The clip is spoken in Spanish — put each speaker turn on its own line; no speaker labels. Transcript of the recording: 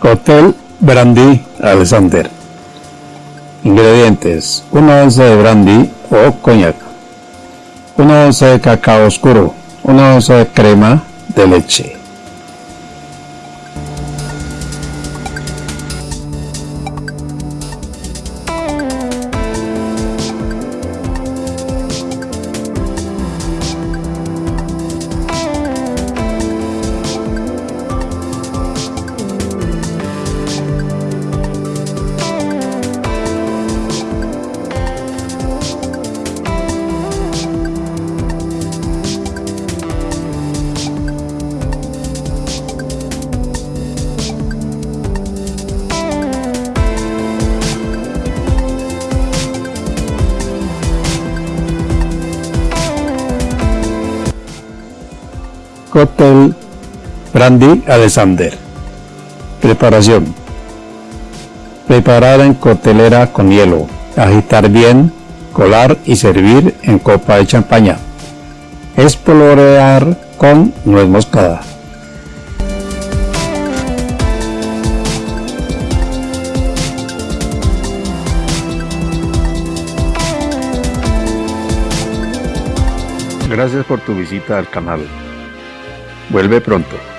Cóctel Brandy Alexander. Ingredientes: 1 once de brandy o coñac, 1 once de cacao oscuro, 1 once de crema de leche. Cóctel Brandy Alexander. Preparación. Preparar en coctelera con hielo. Agitar bien, colar y servir en copa de champaña. Espolorear con nuez moscada. Gracias por tu visita al canal. Vuelve pronto.